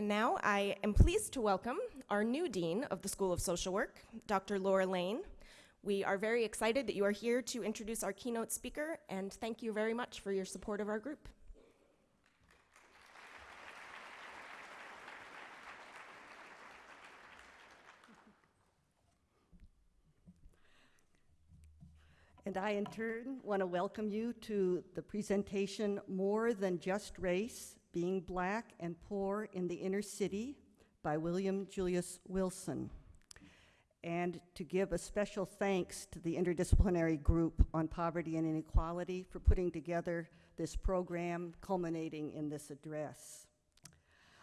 And now I am pleased to welcome our new Dean of the School of Social Work, Dr. Laura Lein. We are very excited that you are here to introduce our keynote speaker, and thank you very much for your support of our group. And I, in turn, want to welcome you to the presentation More Than Just Race Being Black and Poor in the Inner City by William Julius Wilson. And to give a special thanks to the interdisciplinary group on poverty and inequality for putting together this program culminating in this address.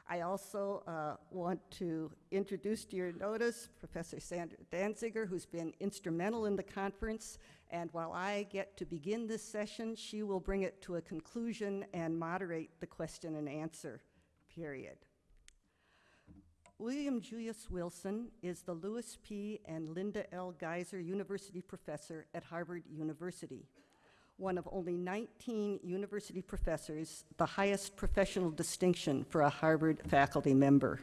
I also uh, want to introduce to your notice Professor Sandra Danziger, who's been instrumental in the conference. And while I get to begin this session, she will bring it to a conclusion and moderate the question and answer period. William Julius Wilson is the Lewis P. and Linda L. Geyser University Professor at Harvard University one of only 19 university professors, the highest professional distinction for a Harvard faculty member.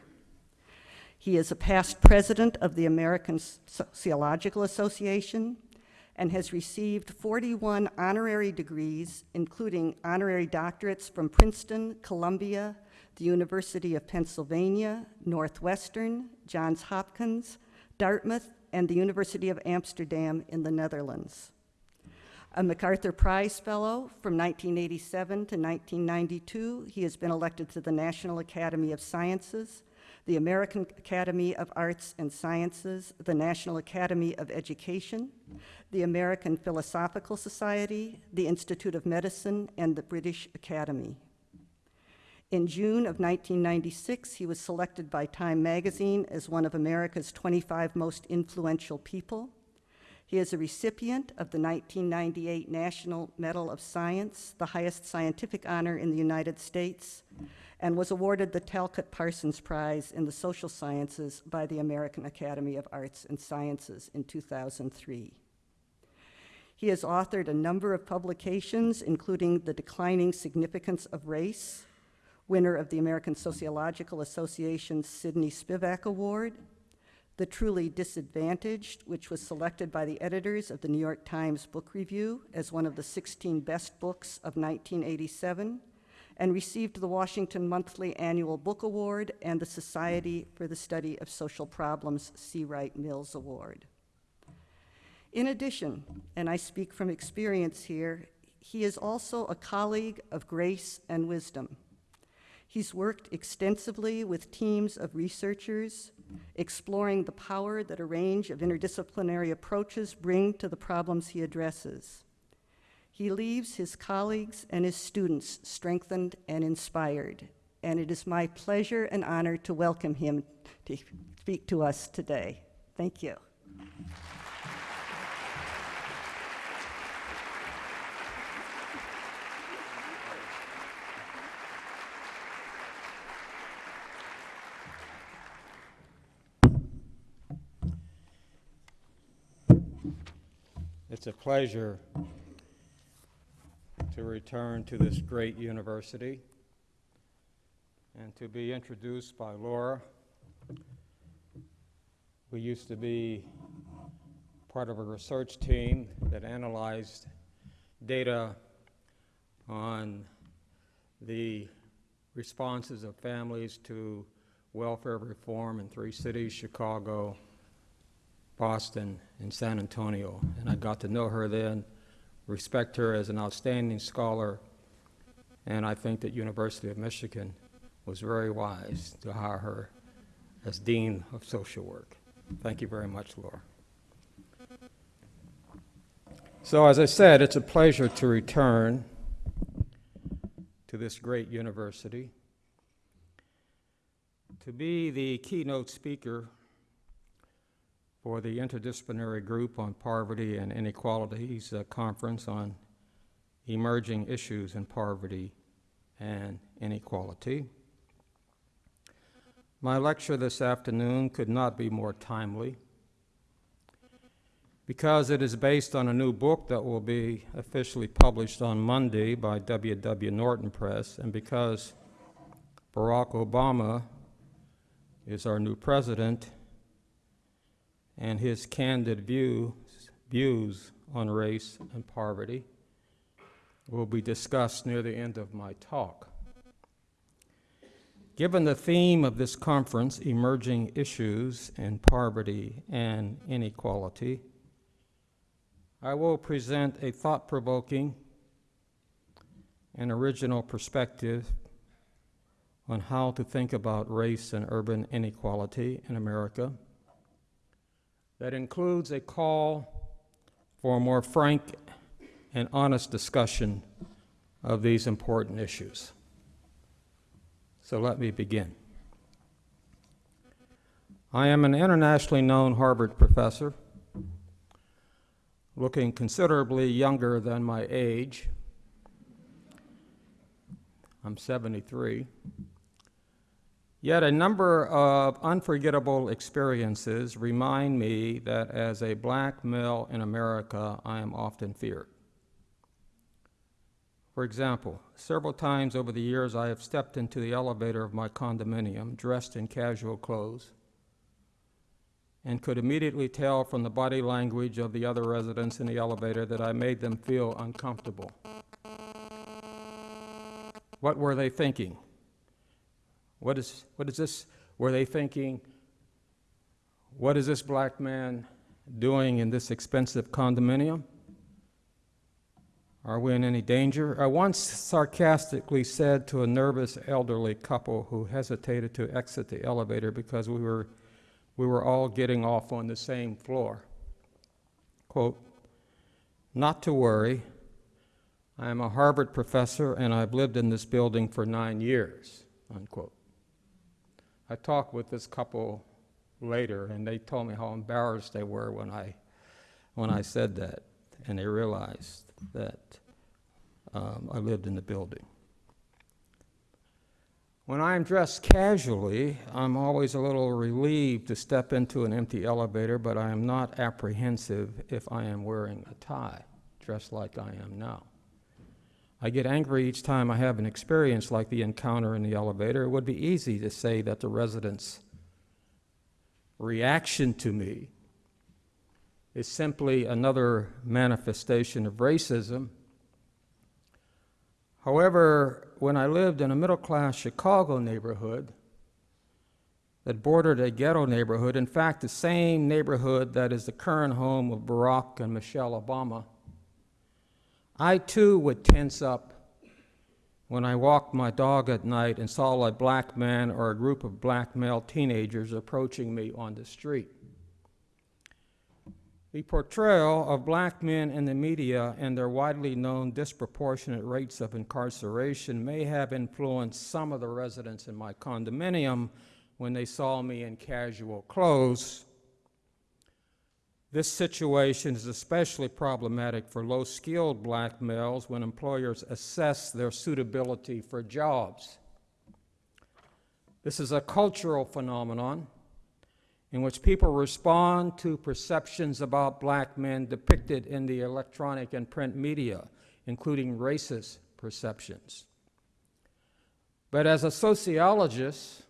He is a past president of the American Sociological Association and has received 41 honorary degrees, including honorary doctorates from Princeton, Columbia, the University of Pennsylvania, Northwestern, Johns Hopkins, Dartmouth, and the University of Amsterdam in the Netherlands a MacArthur Prize Fellow from 1987 to 1992. He has been elected to the National Academy of Sciences, the American Academy of Arts and Sciences, the National Academy of Education, the American Philosophical Society, the Institute of Medicine, and the British Academy. In June of 1996, he was selected by Time magazine as one of America's 25 most influential people. He is a recipient of the 1998 National Medal of Science, the highest scientific honor in the United States, and was awarded the Talcott Parsons Prize in the Social Sciences by the American Academy of Arts and Sciences in 2003. He has authored a number of publications, including The Declining Significance of Race, winner of the American Sociological Association's Sydney Spivack Award, the Truly Disadvantaged, which was selected by the editors of the New York Times Book Review as one of the 16 best books of 1987, and received the Washington Monthly Annual Book Award and the Society for the Study of Social Problems C. Wright Mills Award. In addition, and I speak from experience here, he is also a colleague of grace and wisdom. He's worked extensively with teams of researchers, exploring the power that a range of interdisciplinary approaches bring to the problems he addresses. He leaves his colleagues and his students strengthened and inspired, and it is my pleasure and honor to welcome him to speak to us today. Thank you. It's a pleasure to return to this great university and to be introduced by Laura. We used to be part of a research team that analyzed data on the responses of families to welfare reform in three cities, Chicago, Boston, and San Antonio. And I got to know her then, respect her as an outstanding scholar, and I think that University of Michigan was very wise to hire her as Dean of Social Work. Thank you very much, Laura. So as I said, it's a pleasure to return to this great university, to be the keynote speaker for the Interdisciplinary Group on Poverty and Inequalities uh, Conference on Emerging Issues in Poverty and Inequality. My lecture this afternoon could not be more timely because it is based on a new book that will be officially published on Monday by W.W. Norton Press, and because Barack Obama is our new president, and his candid views, views on race and poverty will be discussed near the end of my talk. Given the theme of this conference, emerging issues in poverty and inequality, I will present a thought-provoking and original perspective on how to think about race and urban inequality in America that includes a call for a more frank and honest discussion of these important issues. So let me begin. I am an internationally known Harvard professor, looking considerably younger than my age. I'm 73. Yet a number of unforgettable experiences remind me that as a black male in America, I am often feared. For example, several times over the years, I have stepped into the elevator of my condominium dressed in casual clothes and could immediately tell from the body language of the other residents in the elevator that I made them feel uncomfortable. What were they thinking? What is, what is this? Were they thinking, what is this black man doing in this expensive condominium? Are we in any danger? I once sarcastically said to a nervous elderly couple who hesitated to exit the elevator because we were, we were all getting off on the same floor, quote, not to worry, I am a Harvard professor and I've lived in this building for nine years, unquote. I talked with this couple later and they told me how embarrassed they were when I, when I said that and they realized that um, I lived in the building. When I'm dressed casually, I'm always a little relieved to step into an empty elevator, but I am not apprehensive if I am wearing a tie, dressed like I am now. I get angry each time I have an experience like the encounter in the elevator. It would be easy to say that the residents' reaction to me is simply another manifestation of racism. However, when I lived in a middle class Chicago neighborhood that bordered a ghetto neighborhood, in fact, the same neighborhood that is the current home of Barack and Michelle Obama, I too would tense up when I walked my dog at night and saw a black man or a group of black male teenagers approaching me on the street. The portrayal of black men in the media and their widely known disproportionate rates of incarceration may have influenced some of the residents in my condominium when they saw me in casual clothes. This situation is especially problematic for low skilled black males when employers assess their suitability for jobs. This is a cultural phenomenon in which people respond to perceptions about black men depicted in the electronic and print media, including racist perceptions. But as a sociologist,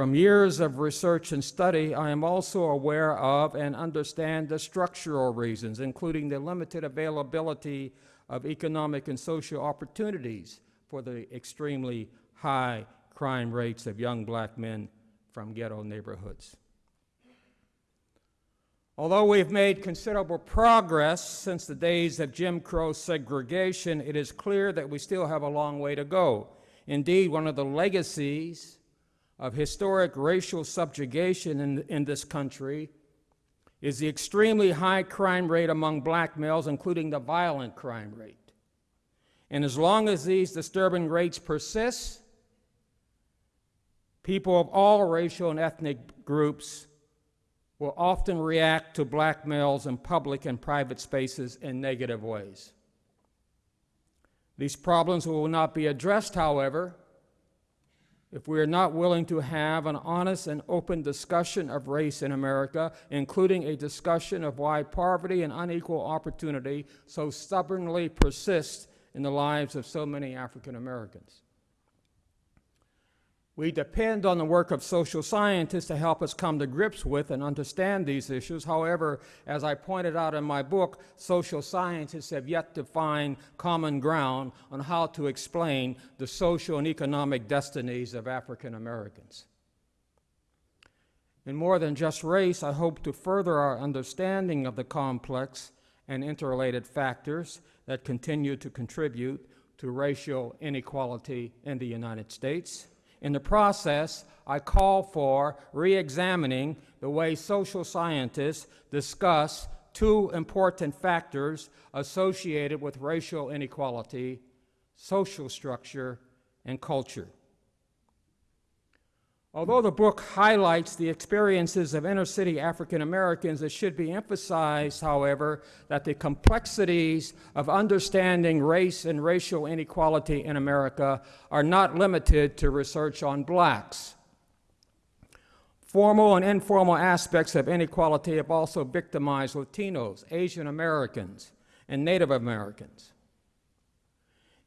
from years of research and study, I am also aware of and understand the structural reasons, including the limited availability of economic and social opportunities for the extremely high crime rates of young black men from ghetto neighborhoods. Although we've made considerable progress since the days of Jim Crow segregation, it is clear that we still have a long way to go. Indeed, one of the legacies of historic racial subjugation in, in this country is the extremely high crime rate among black males, including the violent crime rate. And as long as these disturbing rates persist, people of all racial and ethnic groups will often react to black males in public and private spaces in negative ways. These problems will not be addressed, however, if we are not willing to have an honest and open discussion of race in America, including a discussion of why poverty and unequal opportunity so stubbornly persist in the lives of so many African Americans. We depend on the work of social scientists to help us come to grips with and understand these issues. However, as I pointed out in my book, social scientists have yet to find common ground on how to explain the social and economic destinies of African Americans. In more than just race, I hope to further our understanding of the complex and interrelated factors that continue to contribute to racial inequality in the United States. In the process, I call for re-examining the way social scientists discuss two important factors associated with racial inequality, social structure, and culture. Although the book highlights the experiences of inner city African Americans, it should be emphasized, however, that the complexities of understanding race and racial inequality in America are not limited to research on blacks. Formal and informal aspects of inequality have also victimized Latinos, Asian Americans, and Native Americans.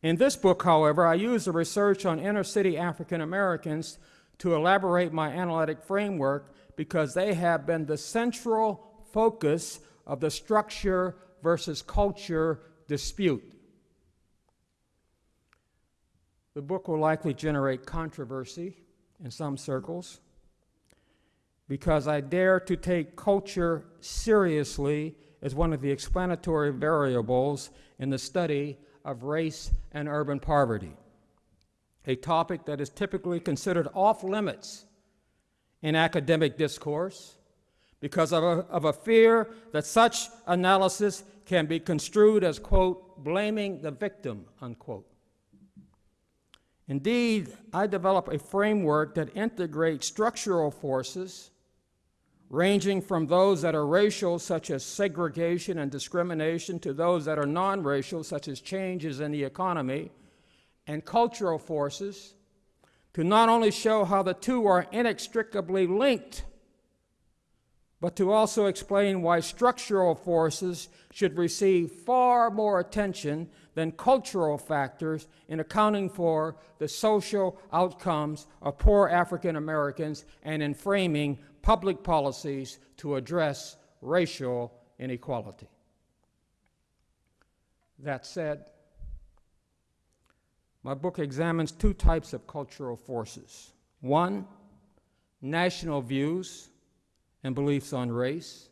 In this book, however, I use the research on inner city African Americans to elaborate my analytic framework because they have been the central focus of the structure versus culture dispute. The book will likely generate controversy in some circles because I dare to take culture seriously as one of the explanatory variables in the study of race and urban poverty a topic that is typically considered off limits in academic discourse because of a, of a, fear that such analysis can be construed as, quote, blaming the victim, unquote. Indeed, I develop a framework that integrates structural forces ranging from those that are racial, such as segregation and discrimination, to those that are non-racial, such as changes in the economy, and cultural forces to not only show how the two are inextricably linked, but to also explain why structural forces should receive far more attention than cultural factors in accounting for the social outcomes of poor African Americans and in framing public policies to address racial inequality. That said, my book examines two types of cultural forces. One, national views and beliefs on race,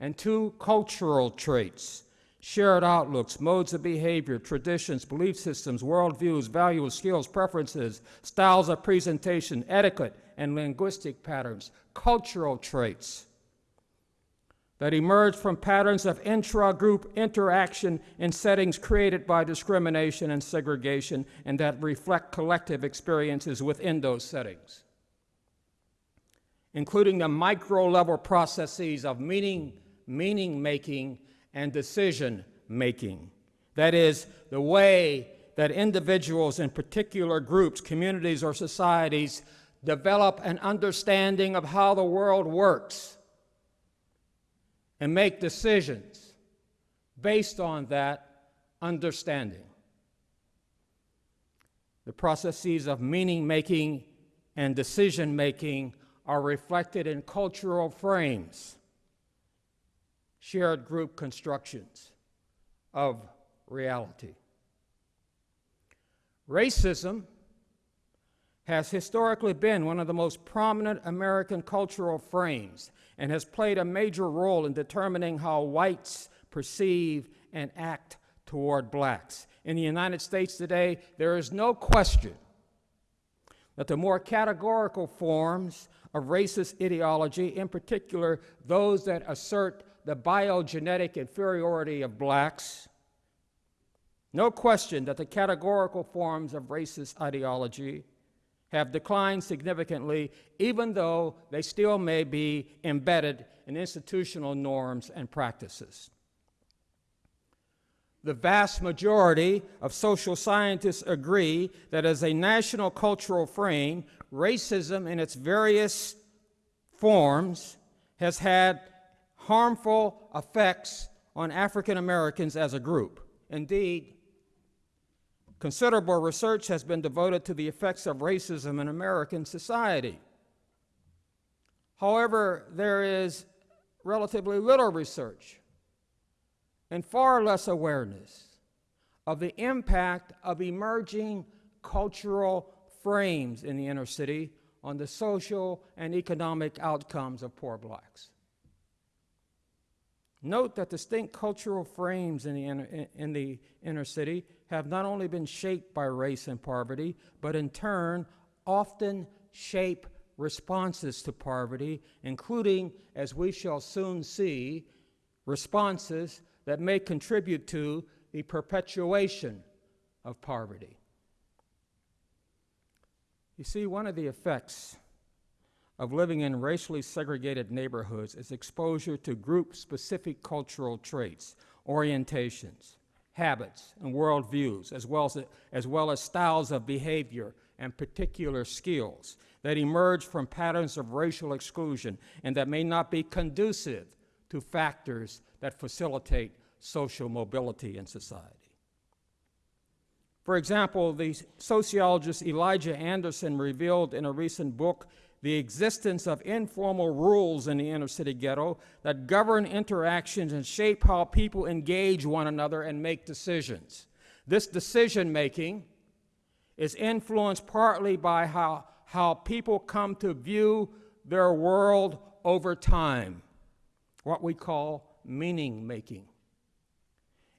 and two, cultural traits, shared outlooks, modes of behavior, traditions, belief systems, worldviews, values, skills, preferences, styles of presentation, etiquette, and linguistic patterns, cultural traits that emerge from patterns of intra-group interaction in settings created by discrimination and segregation and that reflect collective experiences within those settings, including the micro-level processes of meaning, meaning making and decision making. That is, the way that individuals in particular groups, communities, or societies develop an understanding of how the world works and make decisions based on that understanding. The processes of meaning making and decision making are reflected in cultural frames, shared group constructions of reality. Racism has historically been one of the most prominent American cultural frames and has played a major role in determining how whites perceive and act toward blacks. In the United States today, there is no question that the more categorical forms of racist ideology, in particular those that assert the biogenetic inferiority of blacks, no question that the categorical forms of racist ideology have declined significantly, even though they still may be embedded in institutional norms and practices. The vast majority of social scientists agree that as a national cultural frame, racism in its various forms has had harmful effects on African Americans as a group. Indeed, Considerable research has been devoted to the effects of racism in American society. However, there is relatively little research and far less awareness of the impact of emerging cultural frames in the inner city on the social and economic outcomes of poor blacks. Note that distinct cultural frames in the, inner, in the inner city have not only been shaped by race and poverty, but in turn often shape responses to poverty, including, as we shall soon see, responses that may contribute to the perpetuation of poverty. You see, one of the effects of living in racially segregated neighborhoods is exposure to group specific cultural traits, orientations, habits, and worldviews, as well as, as well as styles of behavior and particular skills that emerge from patterns of racial exclusion and that may not be conducive to factors that facilitate social mobility in society. For example, the sociologist Elijah Anderson revealed in a recent book the existence of informal rules in the inner city ghetto that govern interactions and shape how people engage one another and make decisions. This decision making is influenced partly by how, how people come to view their world over time, what we call meaning making.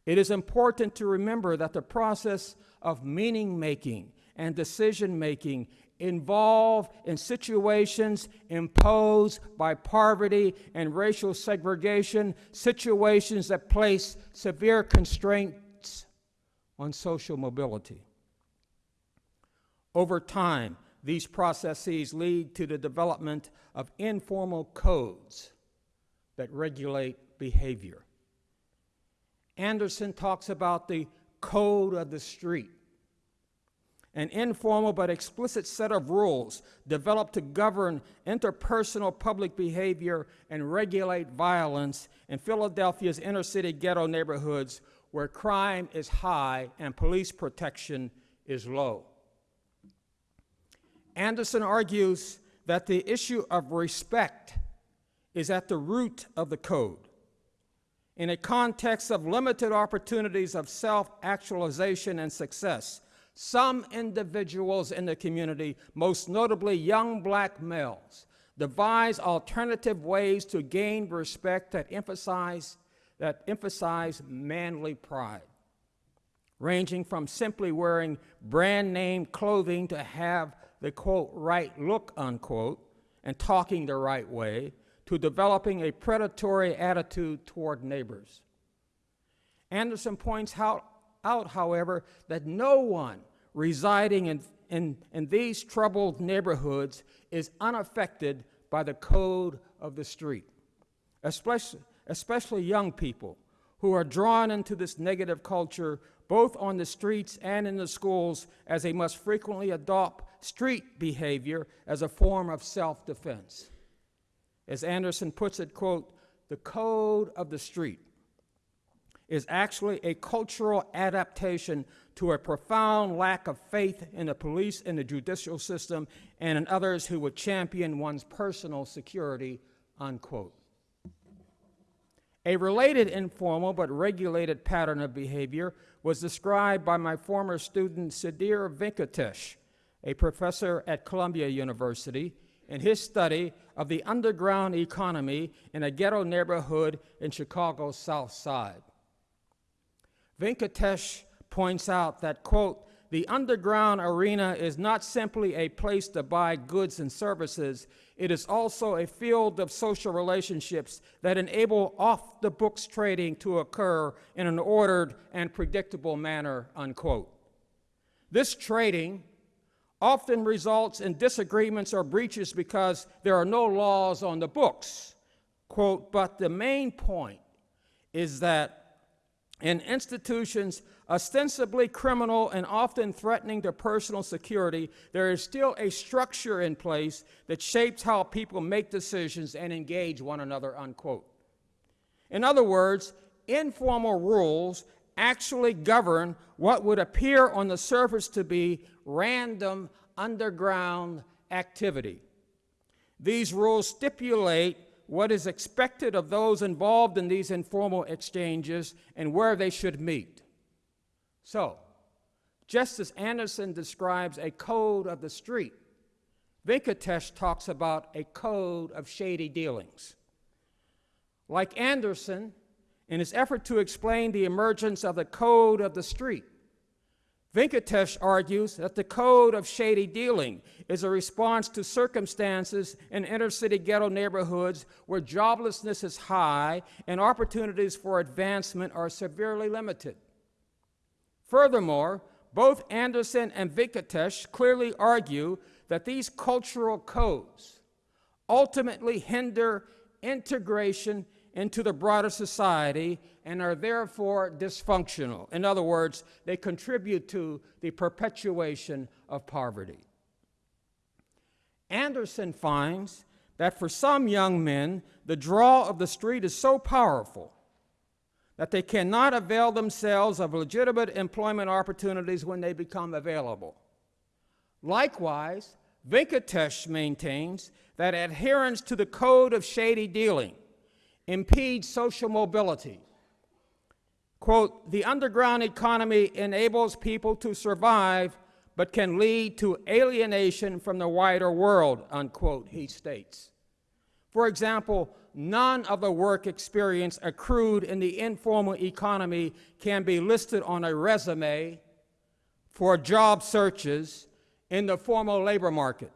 It is important to remember that the process of meaning making and decision making involve in situations imposed by poverty and racial segregation, situations that place severe constraints on social mobility. Over time, these processes lead to the development of informal codes that regulate behavior. Anderson talks about the code of the street, an informal but explicit set of rules developed to govern interpersonal public behavior and regulate violence in Philadelphia's inner city ghetto neighborhoods where crime is high and police protection is low. Anderson argues that the issue of respect is at the root of the code in a context of limited opportunities of self-actualization and success, some individuals in the community, most notably young black males, devise alternative ways to gain respect that emphasize, that emphasize manly pride, ranging from simply wearing brand name clothing to have the quote right look unquote and talking the right way to developing a predatory attitude toward neighbors. Anderson points out, out however, that no one residing in, in, in these troubled neighborhoods is unaffected by the code of the street, especially, especially young people who are drawn into this negative culture both on the streets and in the schools as they must frequently adopt street behavior as a form of self-defense. As Anderson puts it, quote, the code of the street is actually a cultural adaptation to a profound lack of faith in the police and the judicial system and in others who would champion one's personal security, unquote. A related informal but regulated pattern of behavior was described by my former student Sudhir Venkatesh, a professor at Columbia University, in his study of the underground economy in a ghetto neighborhood in Chicago's South Side. Venkatesh points out that, quote, the underground arena is not simply a place to buy goods and services, it is also a field of social relationships that enable off the books trading to occur in an ordered and predictable manner, unquote. This trading often results in disagreements or breaches because there are no laws on the books. Quote, but the main point is that in institutions ostensibly criminal and often threatening to personal security, there is still a structure in place that shapes how people make decisions and engage one another, unquote. In other words, informal rules actually govern what would appear on the surface to be random underground activity. These rules stipulate what is expected of those involved in these informal exchanges and where they should meet. So, just as Anderson describes a code of the street, Venkatesh talks about a code of shady dealings. Like Anderson, in his effort to explain the emergence of the code of the street, Venkatesh argues that the code of shady dealing is a response to circumstances in inner city ghetto neighborhoods where joblessness is high and opportunities for advancement are severely limited. Furthermore, both Anderson and Venkatesh clearly argue that these cultural codes ultimately hinder integration into the broader society and are therefore dysfunctional. In other words, they contribute to the perpetuation of poverty. Anderson finds that for some young men, the draw of the street is so powerful that they cannot avail themselves of legitimate employment opportunities when they become available. Likewise, Venkatesh maintains that adherence to the code of shady dealing impedes social mobility. Quote, the underground economy enables people to survive but can lead to alienation from the wider world, unquote, he states. For example, none of the work experience accrued in the informal economy can be listed on a resume for job searches in the formal labor market.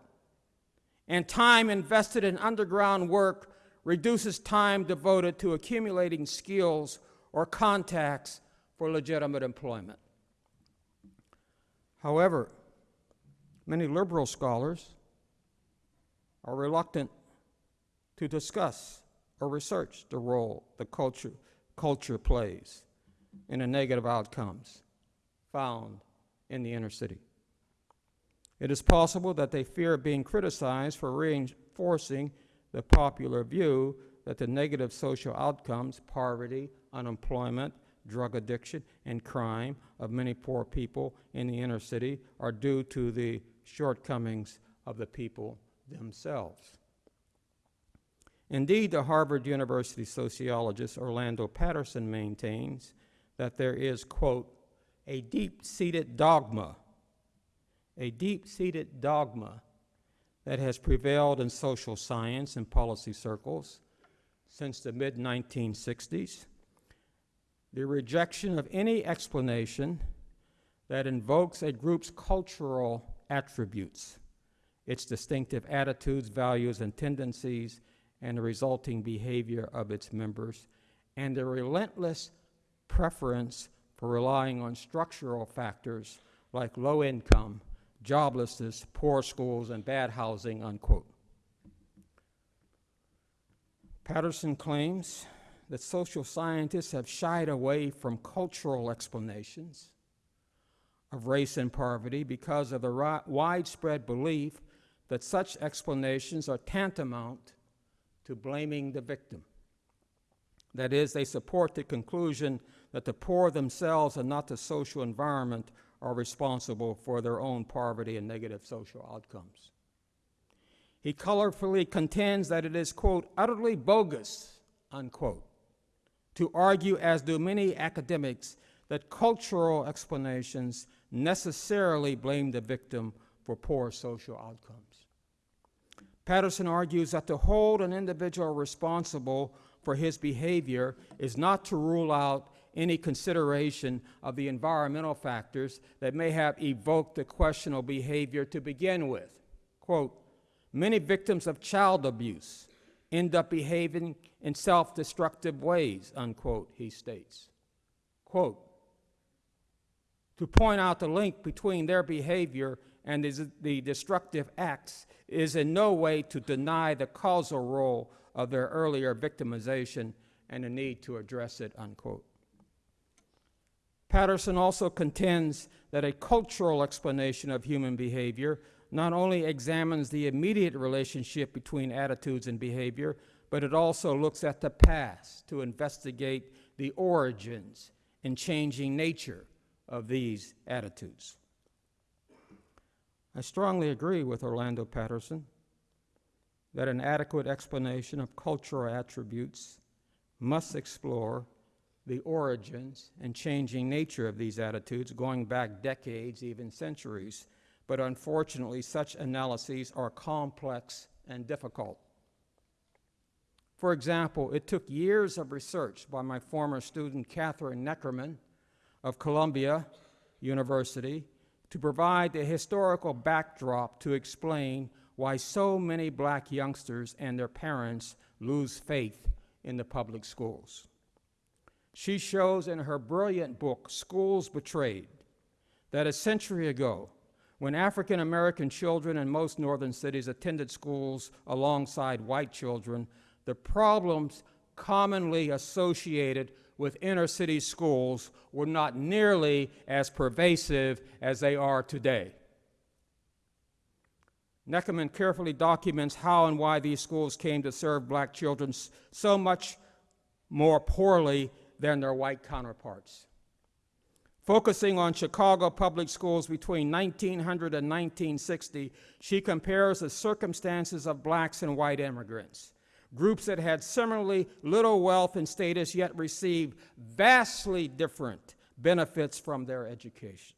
And time invested in underground work reduces time devoted to accumulating skills or contacts for legitimate employment. However, many liberal scholars are reluctant to discuss or research the role the culture, culture plays in the negative outcomes found in the inner city. It is possible that they fear being criticized for reinforcing the popular view that the negative social outcomes, poverty, unemployment, drug addiction, and crime of many poor people in the inner city are due to the shortcomings of the people themselves. Indeed, the Harvard University sociologist Orlando Patterson maintains that there is, quote, a deep seated dogma, a deep seated dogma that has prevailed in social science and policy circles since the mid 1960s. The rejection of any explanation that invokes a group's cultural attributes, its distinctive attitudes, values, and tendencies, and the resulting behavior of its members, and the relentless preference for relying on structural factors like low income joblessness, poor schools, and bad housing, unquote. Patterson claims that social scientists have shied away from cultural explanations of race and poverty because of the widespread belief that such explanations are tantamount to blaming the victim. That is, they support the conclusion that the poor themselves and not the social environment are responsible for their own poverty and negative social outcomes. He colorfully contends that it is, quote, utterly bogus, unquote, to argue, as do many academics, that cultural explanations necessarily blame the victim for poor social outcomes. Patterson argues that to hold an individual responsible for his behavior is not to rule out any consideration of the environmental factors that may have evoked the questionable behavior to begin with. Quote, many victims of child abuse end up behaving in self-destructive ways, unquote, he states. Quote, to point out the link between their behavior and the destructive acts is in no way to deny the causal role of their earlier victimization and the need to address it, unquote. Patterson also contends that a cultural explanation of human behavior not only examines the immediate relationship between attitudes and behavior, but it also looks at the past to investigate the origins and changing nature of these attitudes. I strongly agree with Orlando Patterson that an adequate explanation of cultural attributes must explore the origins and changing nature of these attitudes going back decades, even centuries. But unfortunately, such analyses are complex and difficult. For example, it took years of research by my former student Kathryn Neckerman of Columbia University to provide the historical backdrop to explain why so many black youngsters and their parents lose faith in the public schools. She shows in her brilliant book, Schools Betrayed, that a century ago, when African American children in most northern cities attended schools alongside white children, the problems commonly associated with inner city schools were not nearly as pervasive as they are today. Neckerman carefully documents how and why these schools came to serve black children so much more poorly than their white counterparts. Focusing on Chicago public schools between 1900 and 1960, she compares the circumstances of blacks and white immigrants, groups that had similarly little wealth and status yet received vastly different benefits from their education.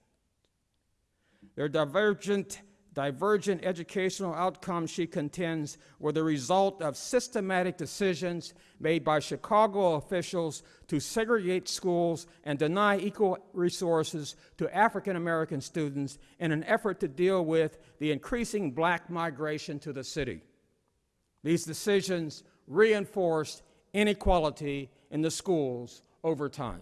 Their divergent divergent educational outcomes, she contends, were the result of systematic decisions made by Chicago officials to segregate schools and deny equal resources to African American students in an effort to deal with the increasing black migration to the city. These decisions reinforced inequality in the schools over time.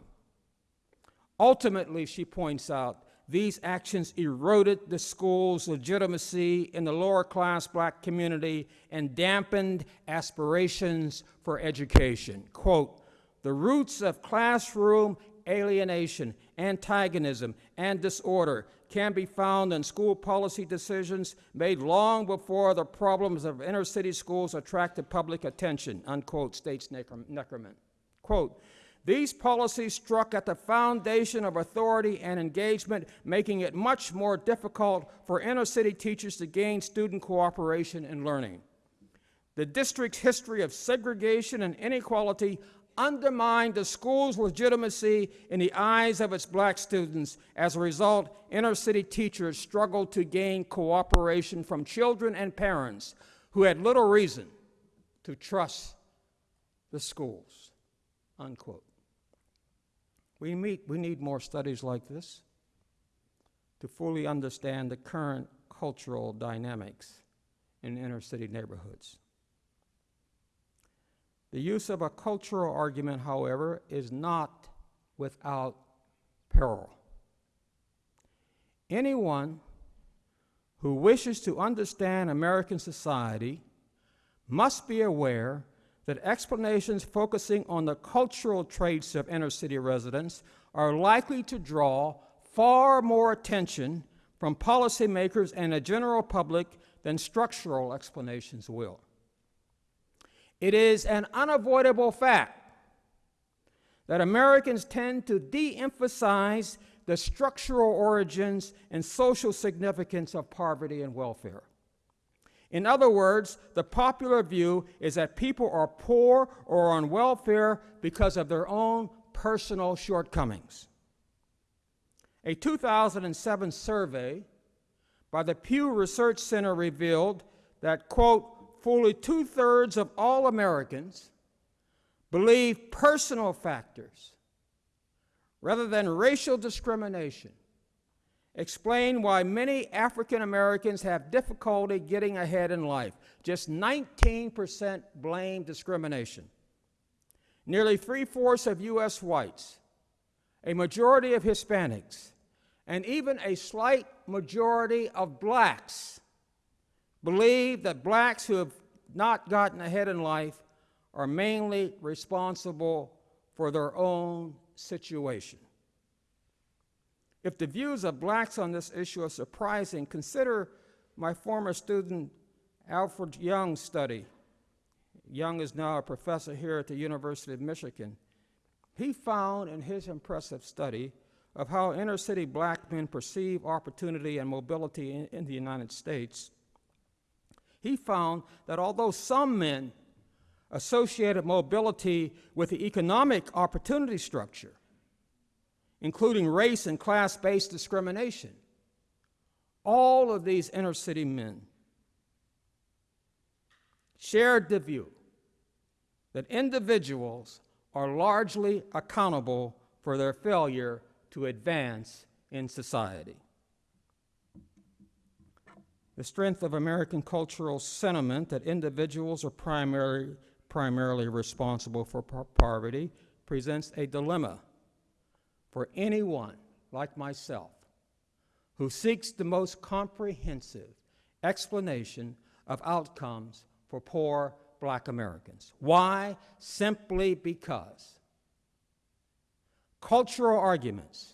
Ultimately, she points out, these actions eroded the school's legitimacy in the lower class black community and dampened aspirations for education. Quote, the roots of classroom alienation, antagonism, and disorder can be found in school policy decisions made long before the problems of inner city schools attracted public attention, unquote, states Neckerman. Quote, these policies struck at the foundation of authority and engagement, making it much more difficult for inner city teachers to gain student cooperation and learning. The district's history of segregation and inequality undermined the school's legitimacy in the eyes of its black students. As a result, inner city teachers struggled to gain cooperation from children and parents who had little reason to trust the schools. Unquote. We, meet, we need more studies like this to fully understand the current cultural dynamics in inner city neighborhoods. The use of a cultural argument, however, is not without peril. Anyone who wishes to understand American society must be aware that explanations focusing on the cultural traits of inner city residents are likely to draw far more attention from policymakers and the general public than structural explanations will. It is an unavoidable fact that Americans tend to de emphasize the structural origins and social significance of poverty and welfare. In other words, the popular view is that people are poor or on welfare because of their own personal shortcomings. A 2007 survey by the Pew Research Center revealed that, quote, fully two thirds of all Americans believe personal factors rather than racial discrimination explain why many African Americans have difficulty getting ahead in life. Just 19% blame discrimination. Nearly three fourths of U.S. whites, a majority of Hispanics, and even a slight majority of blacks believe that blacks who have not gotten ahead in life are mainly responsible for their own situation. If the views of blacks on this issue are surprising, consider my former student Alford Young's study. Young is now a professor here at the University of Michigan. he found in his impressive study of how inner city black men perceive opportunity and mobility in, in the United States, he found that although some men associated mobility with the economic opportunity structure, including race and class based discrimination, all of these inner city men shared the view that individuals are largely accountable for their failure to advance in society. The strength of American cultural sentiment that individuals are primary, primarily responsible for poverty presents a dilemma for anyone like myself who seeks the most comprehensive explanation of outcomes for poor black Americans. Why? Simply because cultural arguments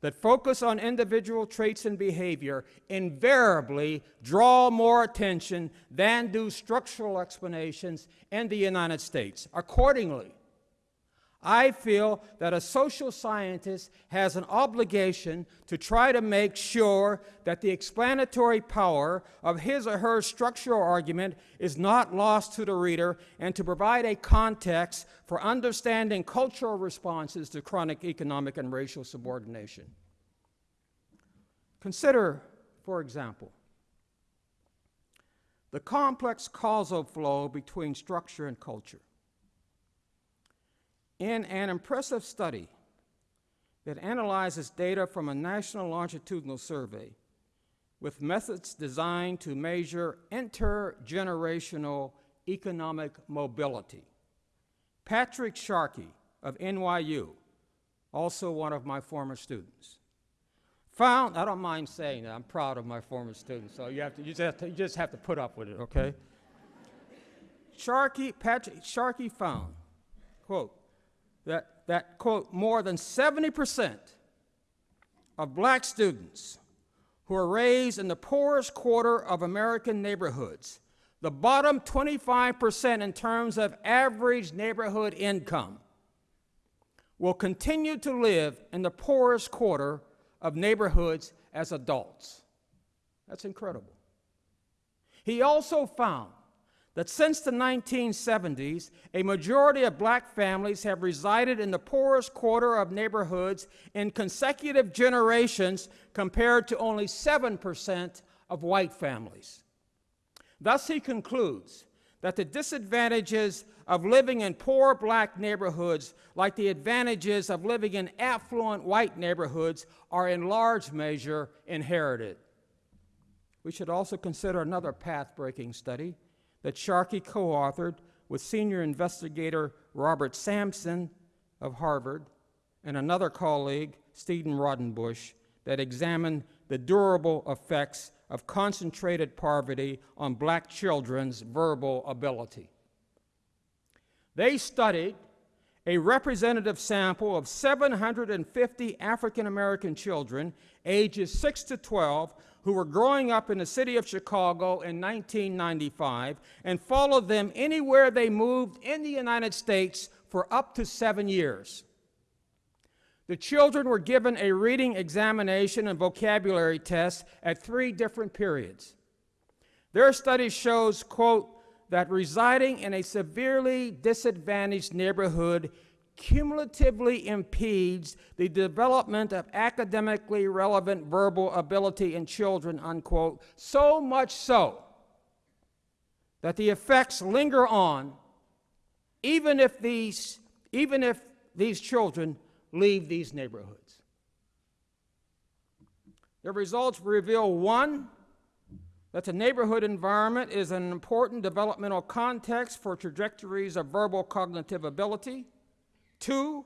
that focus on individual traits and behavior invariably draw more attention than do structural explanations in the United States. Accordingly, I feel that a social scientist has an obligation to try to make sure that the explanatory power of his or her structural argument is not lost to the reader and to provide a context for understanding cultural responses to chronic economic and racial subordination. Consider, for example, the complex causal flow between structure and culture. In an impressive study that analyzes data from a national longitudinal survey with methods designed to measure intergenerational economic mobility, Patrick Sharkey of NYU, also one of my former students, found, I don't mind saying that, I'm proud of my former students, so you, have to, you, just, have to, you just have to put up with it, okay? Sharkey, Patrick, Sharkey found, quote, that, that, quote, more than 70% of black students who are raised in the poorest quarter of American neighborhoods, the bottom 25% in terms of average neighborhood income, will continue to live in the poorest quarter of neighborhoods as adults. That's incredible. He also found that since the 1970s, a majority of black families have resided in the poorest quarter of neighborhoods in consecutive generations compared to only 7% of white families. Thus, he concludes that the disadvantages of living in poor black neighborhoods, like the advantages of living in affluent white neighborhoods, are in large measure inherited. We should also consider another path breaking study that Sharkey co authored with senior investigator Robert Sampson of Harvard and another colleague, Stephen Raudenbush, that examined the durable effects of concentrated poverty on black children's verbal ability. They studied a representative sample of 750 African American children ages 6 to 12 who were growing up in the city of Chicago in 1995 and followed them anywhere they moved in the United States for up to seven years. The children were given a reading examination and vocabulary test at three different periods. Their study shows, quote, that residing in a severely disadvantaged neighborhood cumulatively impedes the development of academically relevant verbal ability in children, unquote, so much so that the effects linger on even if these, even if these children leave these neighborhoods. The results reveal one, that the neighborhood environment is an important developmental context for trajectories of verbal cognitive ability. Two,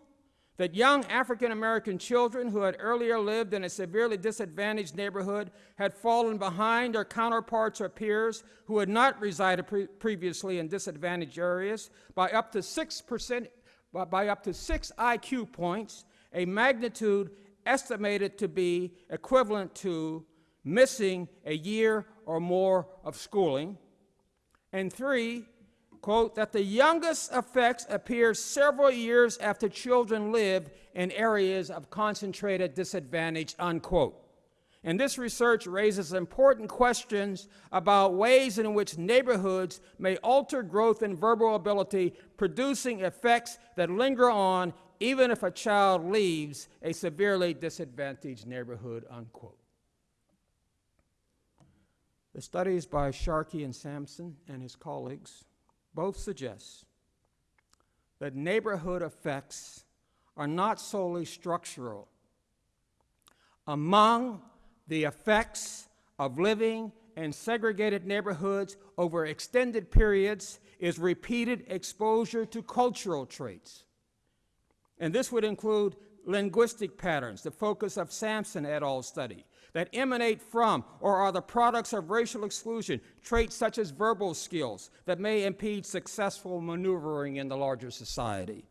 that young African American children who had earlier lived in a severely disadvantaged neighborhood had fallen behind their counterparts or peers who had not resided pre previously in disadvantaged areas by up to 6%, by up to 6 IQ points, a magnitude estimated to be equivalent to missing a year or more of schooling. And three, quote, that the youngest effects appear several years after children live in areas of concentrated disadvantage, unquote. And this research raises important questions about ways in which neighborhoods may alter growth and verbal ability, producing effects that linger on even if a child leaves a severely disadvantaged neighborhood, unquote. The studies by Sharkey and Sampson and his colleagues both suggest that neighborhood effects are not solely structural. Among the effects of living in segregated neighborhoods over extended periods is repeated exposure to cultural traits. And this would include linguistic patterns, the focus of Sampson et al. study, that emanate from or are the products of racial exclusion, traits such as verbal skills that may impede successful maneuvering in the larger society.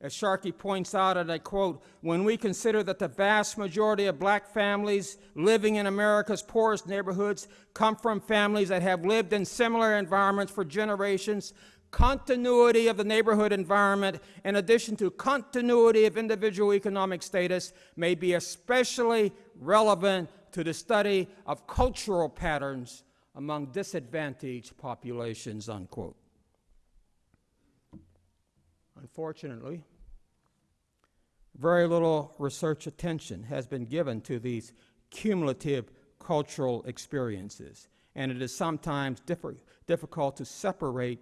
As Sharkey points out, and I quote, when we consider that the vast majority of black families living in America's poorest neighborhoods come from families that have lived in similar environments for generations, continuity of the neighborhood environment, in addition to continuity of individual economic status, may be especially relevant to the study of cultural patterns among disadvantaged populations, unquote. Unfortunately, very little research attention has been given to these cumulative cultural experiences, and it is sometimes diffi- difficult to separate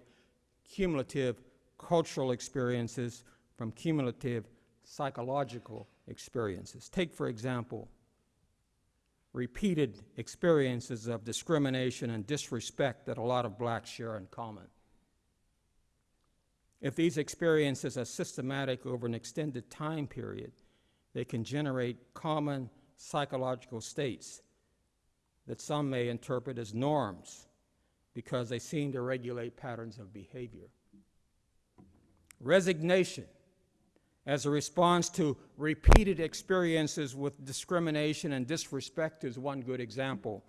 cumulative cultural experiences from cumulative psychological experiences. Take, for example, repeated experiences of discrimination and disrespect that a lot of blacks share in common. If these experiences are systematic over an extended time period, they can generate common psychological states that some may interpret as norms because they seem to regulate patterns of behavior. Resignation as a response to repeated experiences with discrimination and disrespect is one good example.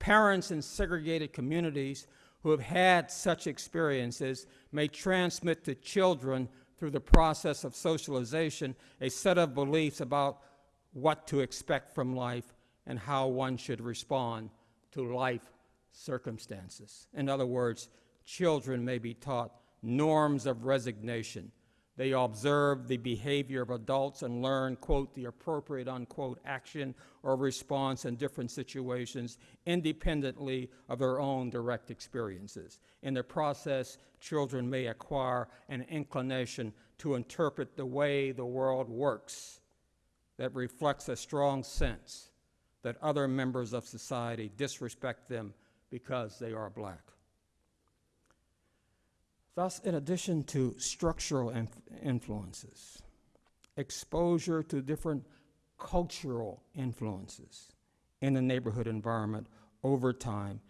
Parents in segregated communities who have had such experiences may transmit to children through the process of socialization a set of beliefs about what to expect from life and how one should respond to life circumstances. In other words, children may be taught norms of resignation. They observe the behavior of adults and learn, quote, the appropriate, unquote, action or response in different situations independently of their own direct experiences. In the process, children may acquire an inclination to interpret the way the world works that reflects a strong sense that other members of society disrespect them because they are black. Thus, in addition to structural inf- influences, exposure to different cultural influences in the neighborhood environment over time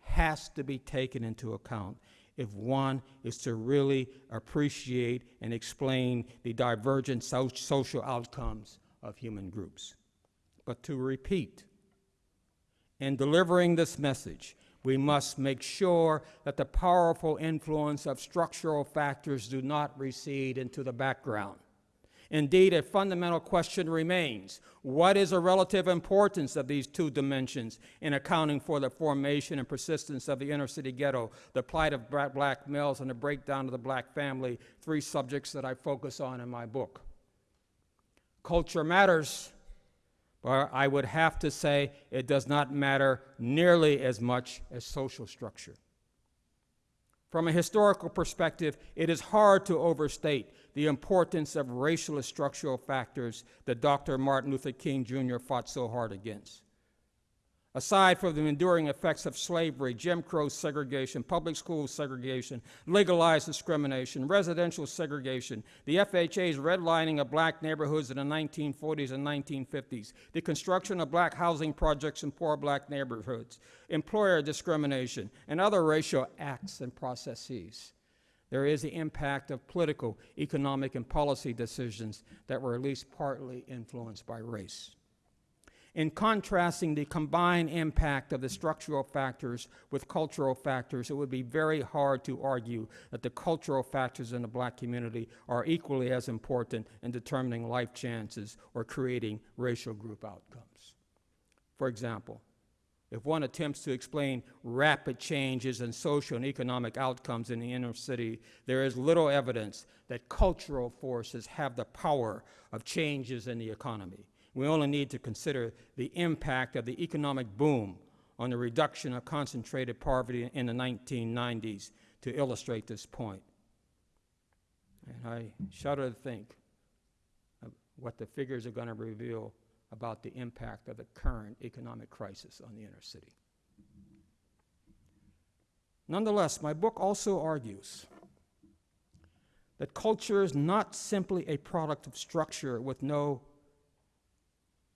has to be taken into account if one is to really appreciate and explain the divergent so- social outcomes of human groups. But to repeat, in delivering this message, we must make sure that the powerful influence of structural factors do not recede into the background. Indeed, a fundamental question remains what is the relative importance of these two dimensions in accounting for the formation and persistence of the inner city ghetto, the plight of black males, and the breakdown of the black family? Three subjects that I focus on in my book. Culture matters, but I would have to say it does not matter nearly as much as social structure. From a historical perspective, it is hard to overstate the importance of racial structural factors that Dr. Martin Luther King Jr. fought so hard against. Aside from the enduring effects of slavery, Jim Crow segregation, public school segregation, legalized discrimination, residential segregation, the FHA's redlining of black neighborhoods in the 1940s and 1950s, the construction of black housing projects in poor black neighborhoods, employer discrimination, and other racial acts and processes. There is the impact of political, economic, and policy decisions that were at least partly influenced by race. In contrasting the combined impact of the structural factors with cultural factors, it would be very hard to argue that the cultural factors in the black community are equally as important in determining life chances or creating racial group outcomes. For example, if one attempts to explain rapid changes in social and economic outcomes in the inner city, there is little evidence that cultural forces have the power of changes in the economy. We only need to consider the impact of the economic boom on the reduction of concentrated poverty in the 1990s to illustrate this point. And I shudder to think of what the figures are going to reveal about the impact of the current economic crisis on the inner city. Nonetheless, my book also argues that culture is not simply a product of structure with no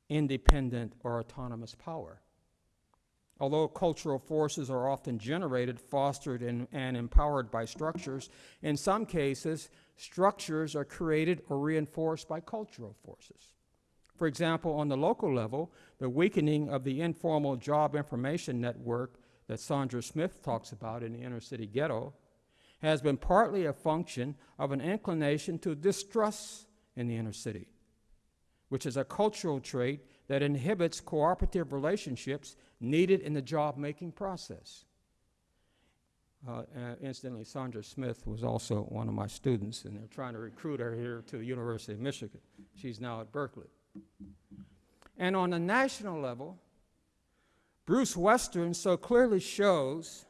independent or autonomous power. Although cultural forces are often generated, fostered, and, and, empowered by structures, in some cases, structures are created or reinforced by cultural forces. For example, on the local level, the weakening of the informal job information network that Sandra Smith talks about in the inner city ghetto has been partly a function of an inclination to distrust in the inner city which is a cultural trait that inhibits cooperative relationships needed in the job making process. Uh, uh, incidentally, Sandra Smith was also one of my students, and they're trying to recruit her here to the University of Michigan. She's now at Berkeley. And on a national level, Bruce Western so clearly shows,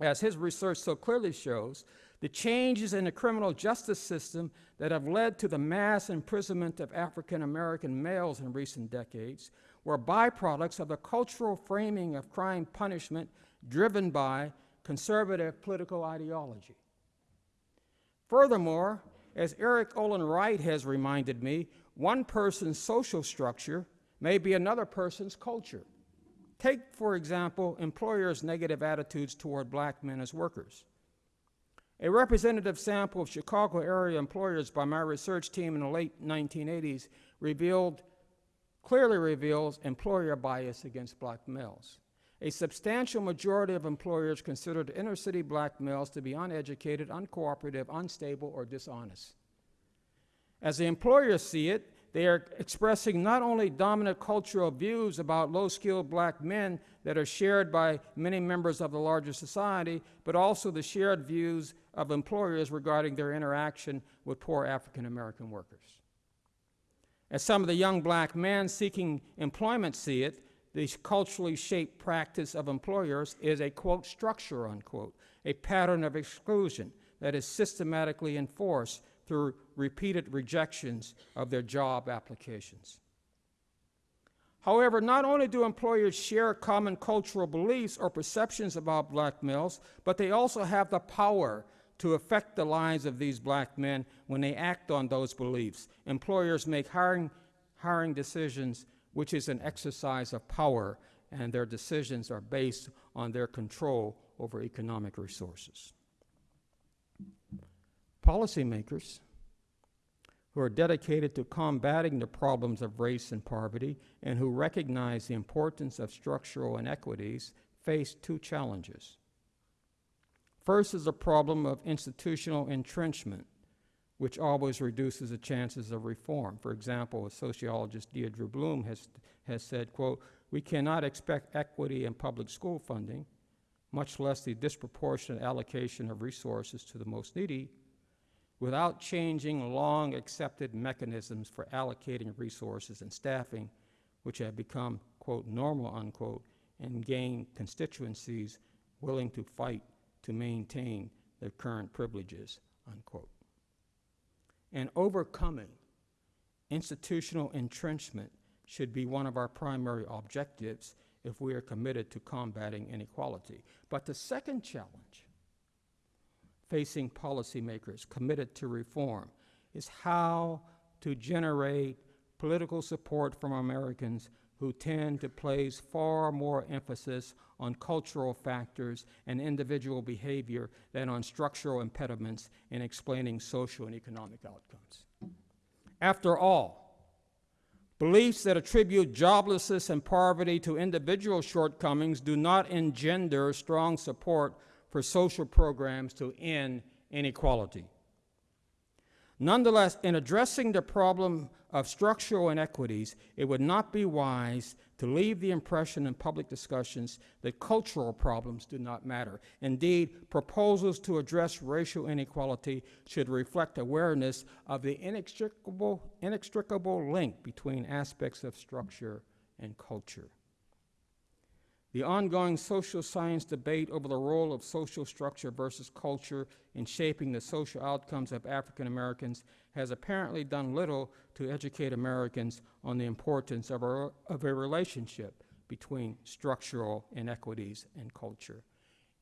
as his research so clearly shows, the changes in the criminal justice system that have led to the mass imprisonment of African American males in recent decades were byproducts of the cultural framing of crime punishment driven by conservative political ideology. Furthermore, as Erik Olin Wright has reminded me, one person's social structure may be another person's culture. Take, for example, employers' negative attitudes toward black men as workers. A representative sample of Chicago area employers by my research team in the late 1980s revealed, clearly reveals employer bias against black males. A substantial majority of employers considered inner city black males to be uneducated, uncooperative, unstable, or dishonest. As the employers see it, they are expressing not only dominant cultural views about low skilled black men that are shared by many members of the larger society, but also the shared views of employers regarding their interaction with poor African American workers. As some of the young black men seeking employment see it, the culturally shaped practice of employers is a quote structure unquote, a pattern of exclusion that is systematically enforced through repeated rejections of their job applications. However, not only do employers share common cultural beliefs or perceptions about black males, but they also have the power to affect the lives of these black men when they act on those beliefs. Employers make hiring, hiring decisions, which is an exercise of power, and their decisions are based on their control over economic resources. Policymakers who are dedicated to combating the problems of race and poverty and who recognize the importance of structural inequities face two challenges. First is the problem of institutional entrenchment, which always reduces the chances of reform. For example, sociologist Deirdre Bloom has, has said, quote, we cannot expect equity in public school funding, much less the disproportionate allocation of resources to the most needy, without changing long accepted mechanisms for allocating resources and staffing, which have become, quote, normal, unquote, and gain constituencies willing to fight to maintain their current privileges, unquote. And overcoming institutional entrenchment should be one of our primary objectives if we are committed to combating inequality. But the second challenge facing policymakers committed to reform is how to generate political support from Americans who tend to place far more emphasis on cultural factors and individual behavior than on structural impediments in explaining social and economic outcomes. After all, Beliefs that attribute joblessness and poverty to individual shortcomings do not engender strong support for social programs to end inequality. Nonetheless, in addressing the problem of structural inequities, it would not be wise to leave the impression in public discussions that cultural problems do not matter. Indeed, proposals to address racial inequality should reflect awareness of the inextricable, inextricable link between aspects of structure and culture. The ongoing social science debate over the role of social structure versus culture in shaping the social outcomes of African Americans has apparently done little to educate Americans on the importance of a, of a relationship between structural inequities and culture.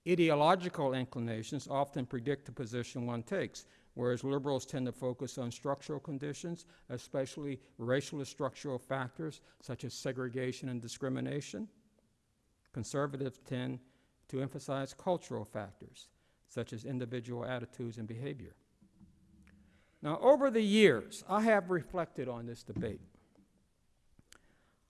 Ideological inclinations often predict the position one takes, whereas liberals tend to focus on structural conditions, especially racial structural factors such as segregation and discrimination. Conservatives tend to emphasize cultural factors, such as individual attitudes and behavior. Now, over the years, I have reflected on this debate.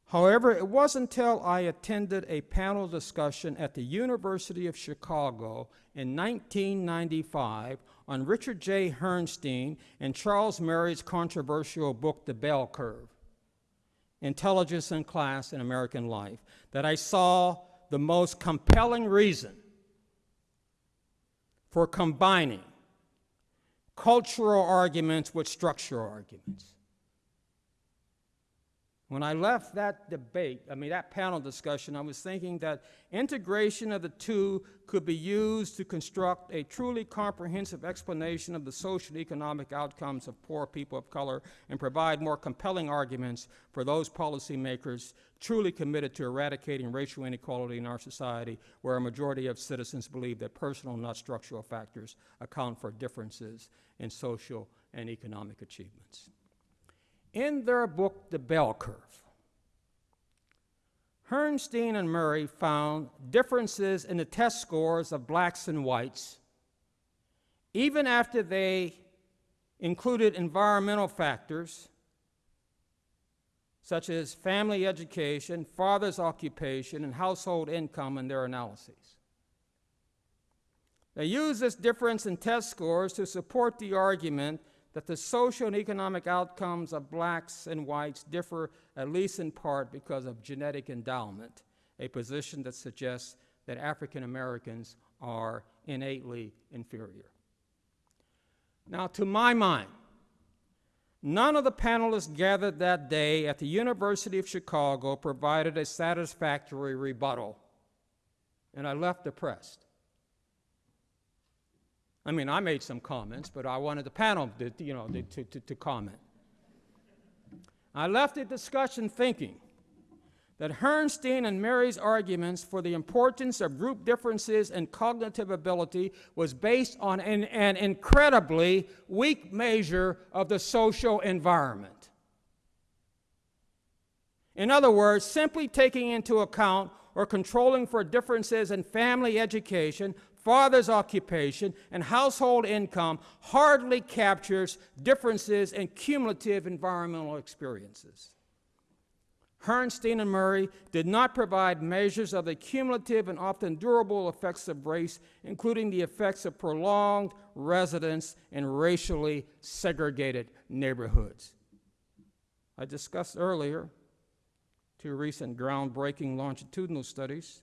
However, it wasn't until I attended a panel discussion at the University of Chicago in 1995 on Richard J. Herrnstein and Charles Murray's controversial book, The Bell Curve Intelligence and Class in American Life, that I saw the most compelling reason for combining cultural arguments with structural arguments. When I left that debate, I mean, that panel discussion, I was thinking that integration of the two could be used to construct a truly comprehensive explanation of the social economic outcomes of poor people of color and provide more compelling arguments for those policymakers truly committed to eradicating racial inequality in our society, where a majority of citizens believe that personal, not structural factors account for differences in social and economic achievements. In their book, The Bell Curve, Herrnstein and Murray found differences in the test scores of blacks and whites, even after they included environmental factors such as family education, father's occupation, and household income in their analyses. They use this difference in test scores to support the argument that the social and economic outcomes of blacks and whites differ at least in part because of genetic endowment, a position that suggests that African Americans are innately inferior. Now, to my mind, none of the panelists gathered that day at the University of Chicago provided a satisfactory rebuttal, and I left depressed. I mean, I made some comments, but I wanted the panel to, you know, to, to, to comment. I left the discussion thinking that Herrnstein and Murray's arguments for the importance of group differences and cognitive ability was based on an, an incredibly weak measure of the social environment. In other words, simply taking into account or controlling for differences in family education father's occupation, and household income hardly captures differences in cumulative environmental experiences. Herrnstein and Murray did not provide measures of the cumulative and often durable effects of race, including the effects of prolonged residence in racially segregated neighborhoods. I discussed earlier two recent groundbreaking longitudinal studies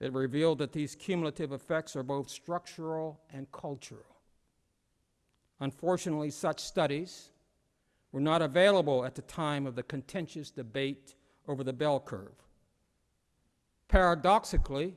it revealed that these cumulative effects are both structural and cultural. Unfortunately, such studies were not available at the time of the contentious debate over the bell curve. Paradoxically,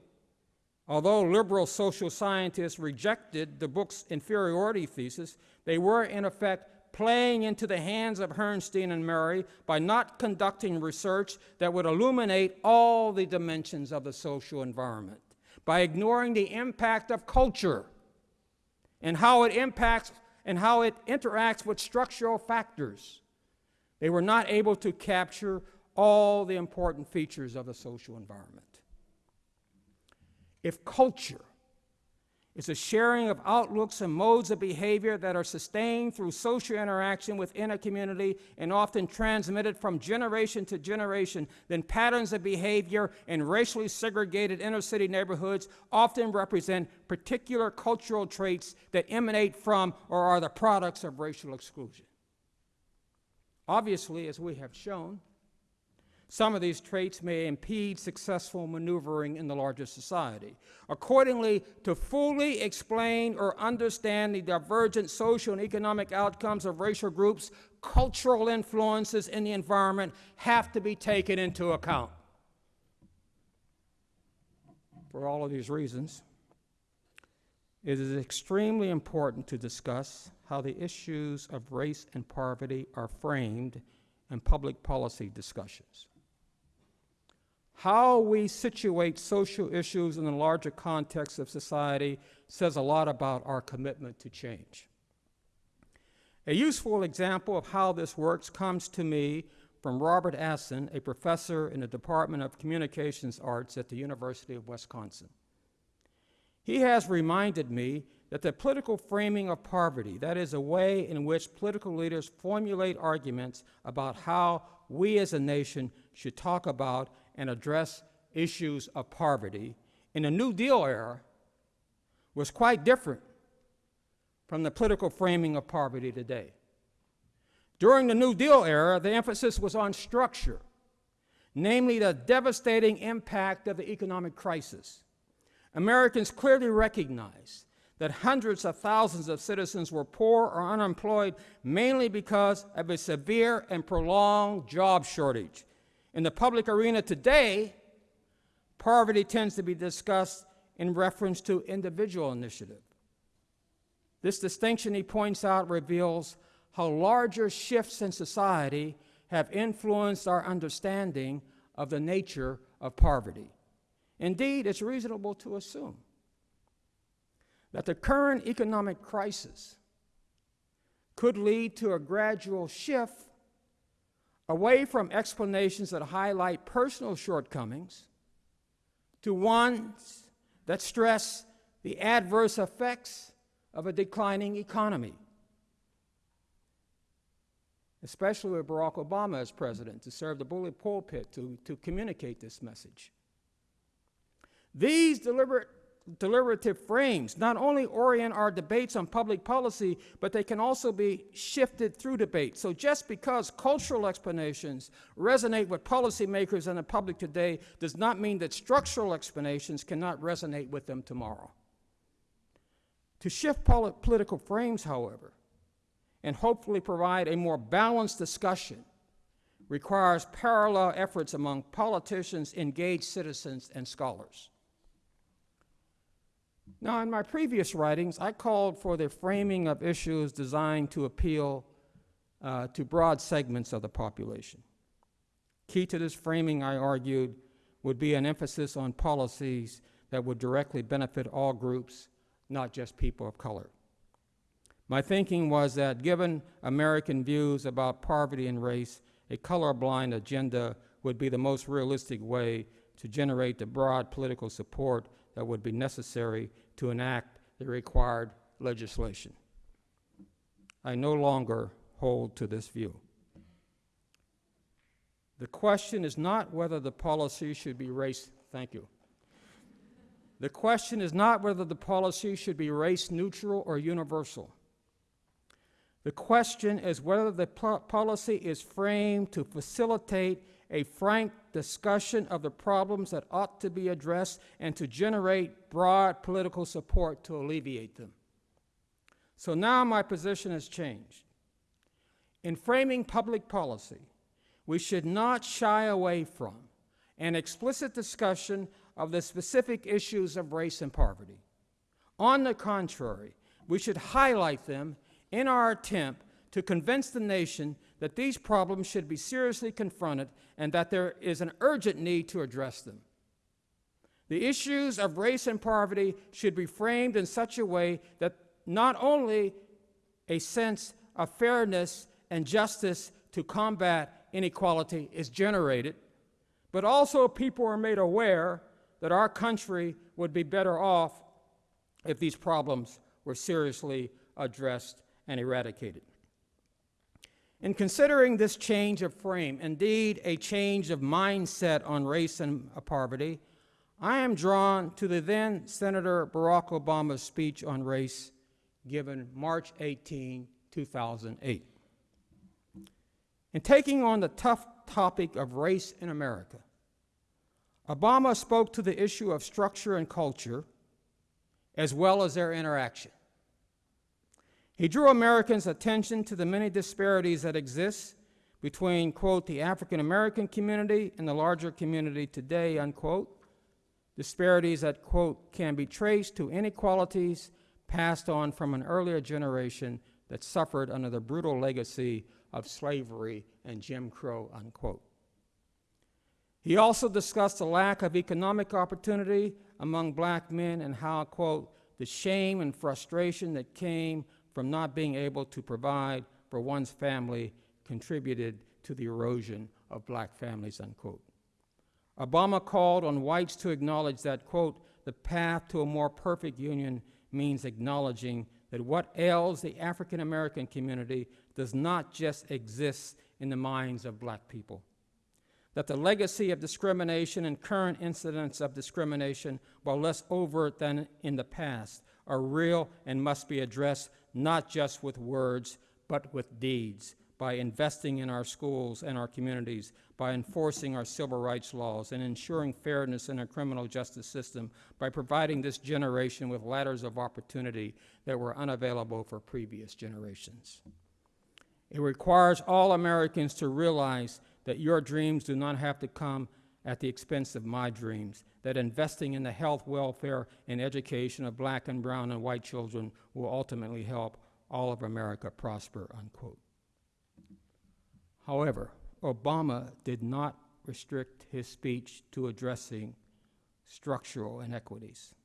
although liberal social scientists rejected the book's inferiority thesis, they were in effect playing into the hands of Herrnstein and Murray by not conducting research that would illuminate all the dimensions of the social environment, by ignoring the impact of culture and how it impacts and how it interacts with structural factors. They were not able to capture all the important features of the social environment. If culture It's a sharing of outlooks and modes of behavior that are sustained through social interaction within a community and often transmitted from generation to generation. Then patterns of behavior in racially segregated inner city neighborhoods often represent particular cultural traits that emanate from or are the products of racial exclusion. Obviously, as we have shown, some of these traits may impede successful maneuvering in the larger society. Accordingly, to fully explain or understand the divergent social and economic outcomes of racial groups, cultural influences in the environment have to be taken into account. For all of these reasons, it is extremely important to discuss how the issues of race and poverty are framed in public policy discussions. How we situate social issues in the larger context of society says a lot about our commitment to change. A useful example of how this works comes to me from Robert Asen, a professor in the Department of Communications Arts at the University of Wisconsin. He has reminded me that the political framing of poverty, that is, a way in which political leaders formulate arguments about how we as a nation should talk about and address issues of poverty in the New Deal era was quite different from the political framing of poverty today. During the New Deal era, the emphasis was on structure, namely the devastating impact of the economic crisis. Americans clearly recognized that hundreds of thousands of citizens were poor or unemployed mainly because of a severe and prolonged job shortage in the public arena today, poverty tends to be discussed in reference to individual initiative. This distinction, he points out, reveals how larger shifts in society have influenced our understanding of the nature of poverty. Indeed, it's reasonable to assume that the current economic crisis could lead to a gradual shift away from explanations that highlight personal shortcomings to ones that stress the adverse effects of a declining economy, especially with Barack Obama as president to serve the bully pulpit to, to communicate this message. These deliberate deliberative frames not only orient our debates on public policy, but they can also be shifted through debate. So just because cultural explanations resonate with policymakers and the public today does not mean that structural explanations cannot resonate with them tomorrow. To shift polit political frames, however, and hopefully provide a more balanced discussion requires parallel efforts among politicians, engaged citizens, and scholars. Now, in my previous writings, I called for the framing of issues designed to appeal uh, to broad segments of the population. Key to this framing, I argued, would be an emphasis on policies that would directly benefit all groups, not just people of color. My thinking was that given American views about poverty and race, a colorblind agenda would be the most realistic way to generate the broad political support that would be necessary to enact the required legislation. I no longer hold to this view. The question is not whether the policy should be race, thank you. The question is not whether the policy should be race neutral or universal. The question is whether the policy is framed to facilitate a frank discussion of the problems that ought to be addressed and to generate broad political support to alleviate them. So now my position has changed. In framing public policy, we should not shy away from an explicit discussion of the specific issues of race and poverty. On the contrary, we should highlight them in our attempt to convince the nation that these problems should be seriously confronted and that there is an urgent need to address them. The issues of race and poverty should be framed in such a way that not only a sense of fairness and justice to combat inequality is generated, but also people are made aware that our country would be better off if these problems were seriously addressed and eradicated. In considering this change of frame, indeed a change of mindset on race and uh, poverty, I am drawn to the then Senator Barack Obama's speech on race given March 18, 2008. In taking on the tough topic of race in America, Obama spoke to the issue of structure and culture as well as their interaction. He drew Americans' attention to the many disparities that exist between, quote, the African American community and the larger community today, unquote. Disparities that, quote, can be traced to inequalities passed on from an earlier generation that suffered under the brutal legacy of slavery and Jim Crow, unquote. He also discussed the lack of economic opportunity among black men and how, quote, the shame and frustration that came from not being able to provide for one's family contributed to the erosion of black families, unquote. Obama called on whites to acknowledge that, quote, the path to a more perfect union means acknowledging that what ails the African American community does not just exist in the minds of black people. That the legacy of discrimination and current incidents of discrimination, while less overt than in the past, are real and must be addressed not just with words, but with deeds, by investing in our schools and our communities, by enforcing our civil rights laws and ensuring fairness in our criminal justice system, by providing this generation with ladders of opportunity that were unavailable for previous generations. It requires all Americans to realize that your dreams do not have to come at the expense of my dreams, that investing in the health, welfare, and education of black and brown and white children will ultimately help all of America prosper, unquote. However, Obama did not restrict his speech to addressing structural inequities.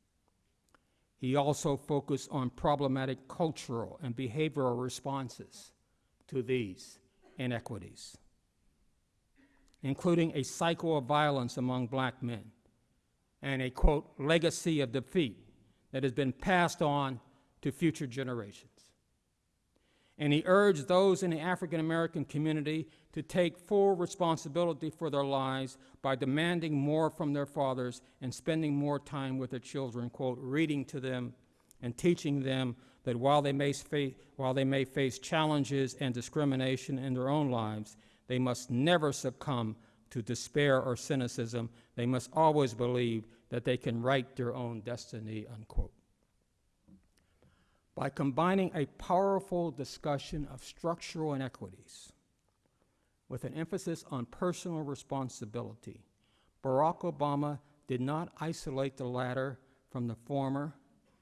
He also focused on problematic cultural and behavioral responses to these inequities, including a cycle of violence among black men and a, quote, legacy of defeat that has been passed on to future generations. And he urged those in the African American community to take full responsibility for their lives by demanding more from their fathers and spending more time with their children, quote, reading to them and teaching them that while they may, face, while they may face challenges and discrimination in their own lives, they must never succumb to despair or cynicism. They must always believe that they can write their own destiny, unquote. By combining a powerful discussion of structural inequities with an emphasis on personal responsibility, Barack Obama did not isolate the latter from the former,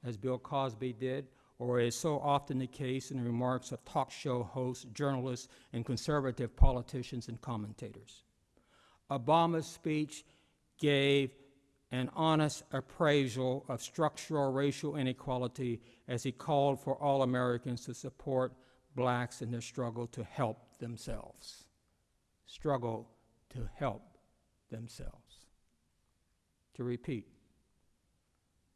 as Bill Cosby did, or is so often the case in the remarks of talk show hosts, journalists, and conservative politicians and commentators. Obama's speech gave an honest appraisal of structural racial inequality as he called for all Americans to support blacks in their struggle to help themselves. Struggle to help themselves. To repeat,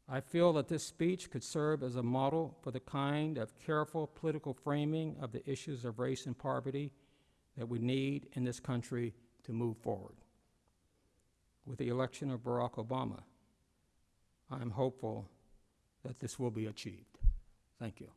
I feel that this speech could serve as a model for the kind of careful political framing of the issues of race and poverty that we need in this country to move forward with the election of Barack Obama, I am hopeful that this will be achieved. Thank you.